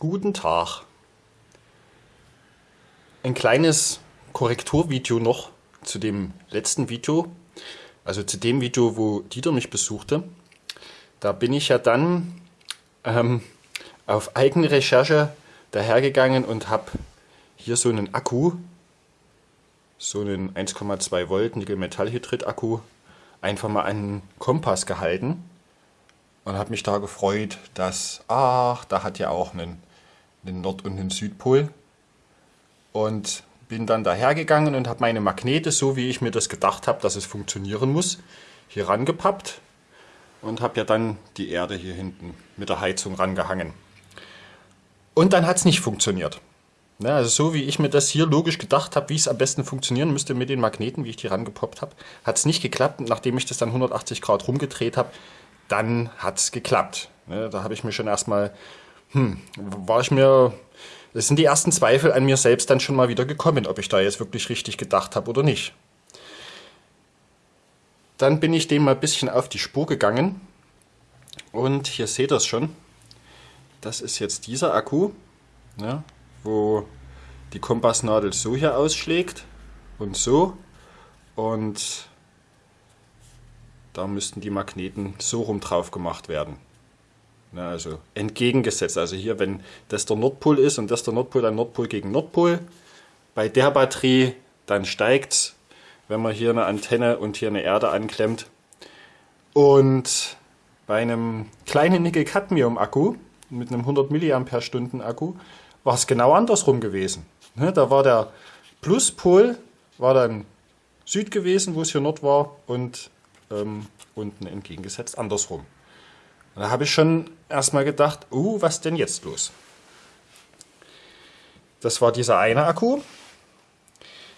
Guten Tag. Ein kleines Korrekturvideo noch zu dem letzten Video, also zu dem Video, wo Dieter mich besuchte. Da bin ich ja dann ähm, auf eigene Recherche dahergegangen und habe hier so einen Akku, so einen 1,2 Volt Nickel-Metallhydrid-Akku, einfach mal an den Kompass gehalten und habe mich da gefreut, dass, ach, da hat ja auch einen den Nord- und den Südpol. Und bin dann dahergegangen und habe meine Magnete, so wie ich mir das gedacht habe, dass es funktionieren muss, hier rangepappt und habe ja dann die Erde hier hinten mit der Heizung rangehangen. Und dann hat es nicht funktioniert. Ja, also so wie ich mir das hier logisch gedacht habe, wie es am besten funktionieren müsste mit den Magneten, wie ich die rangepoppt habe, hat es nicht geklappt. Nachdem ich das dann 180 Grad rumgedreht habe, dann hat es geklappt. Ja, da habe ich mir schon erstmal hm, war ich mir, das sind die ersten Zweifel an mir selbst dann schon mal wieder gekommen, ob ich da jetzt wirklich richtig gedacht habe oder nicht. Dann bin ich dem mal ein bisschen auf die Spur gegangen und hier seht ihr es schon. Das ist jetzt dieser Akku, ja, wo die Kompassnadel so hier ausschlägt und so und da müssten die Magneten so rum drauf gemacht werden. Ja, also entgegengesetzt. Also hier, wenn das der Nordpol ist und das der Nordpol, dann Nordpol gegen Nordpol. Bei der Batterie, dann steigt es, wenn man hier eine Antenne und hier eine Erde anklemmt. Und bei einem kleinen Nickel-Cadmium-Akku mit einem 100 mAh Akku war es genau andersrum gewesen. Ne, da war der Pluspol war dann Süd gewesen, wo es hier Nord war und ähm, unten entgegengesetzt andersrum. Und da habe ich schon erstmal gedacht, uh, was denn jetzt los? Das war dieser eine Akku.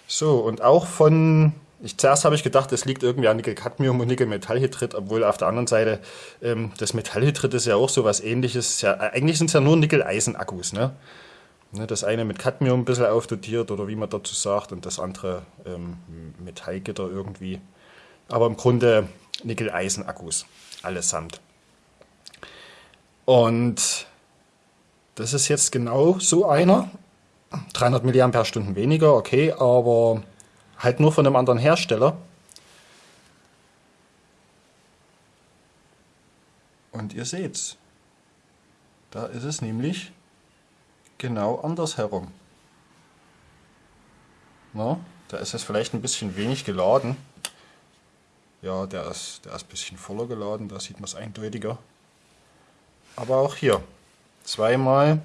So, und auch von, ich, zuerst habe ich gedacht, es liegt irgendwie an Nickel-Cadmium und Nickel-Metallhydrid, obwohl auf der anderen Seite ähm, das Metallhydrid ist ja auch so was ähnliches. Ja, eigentlich sind es ja nur Nickel-Eisen-Akkus, ne? ne? Das eine mit Cadmium ein bisschen aufdotiert oder wie man dazu sagt und das andere ähm, Metallgitter irgendwie. Aber im Grunde Nickel-Eisen-Akkus, allesamt. Und das ist jetzt genau so einer. 300 mAh weniger, okay, aber halt nur von einem anderen Hersteller. Und ihr seht's. Da ist es nämlich genau andersherum. Na, da ist es vielleicht ein bisschen wenig geladen. Ja, der ist, der ist ein bisschen voller geladen, da sieht man es eindeutiger. Aber auch hier zweimal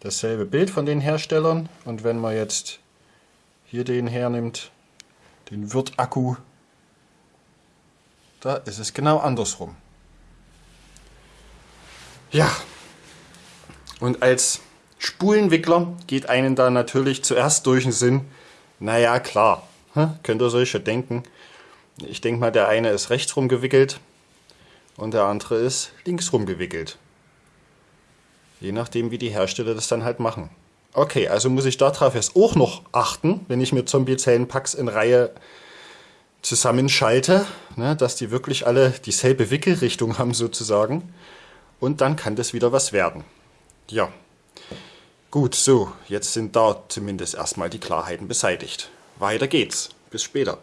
dasselbe Bild von den Herstellern und wenn man jetzt hier den hernimmt, den Wirt-Akku, da ist es genau andersrum. Ja, und als Spulenwickler geht einen da natürlich zuerst durch den Sinn, naja klar, könnt ihr euch schon denken. Ich denke mal, der eine ist rechts rum gewickelt, und der andere ist linksrum gewickelt. Je nachdem, wie die Hersteller das dann halt machen. Okay, also muss ich darauf jetzt auch noch achten, wenn ich mir Zombie-Zellenpacks in Reihe zusammenschalte, ne, dass die wirklich alle dieselbe Wickelrichtung haben sozusagen. Und dann kann das wieder was werden. Ja, gut, so, jetzt sind da zumindest erstmal die Klarheiten beseitigt. Weiter geht's. Bis später.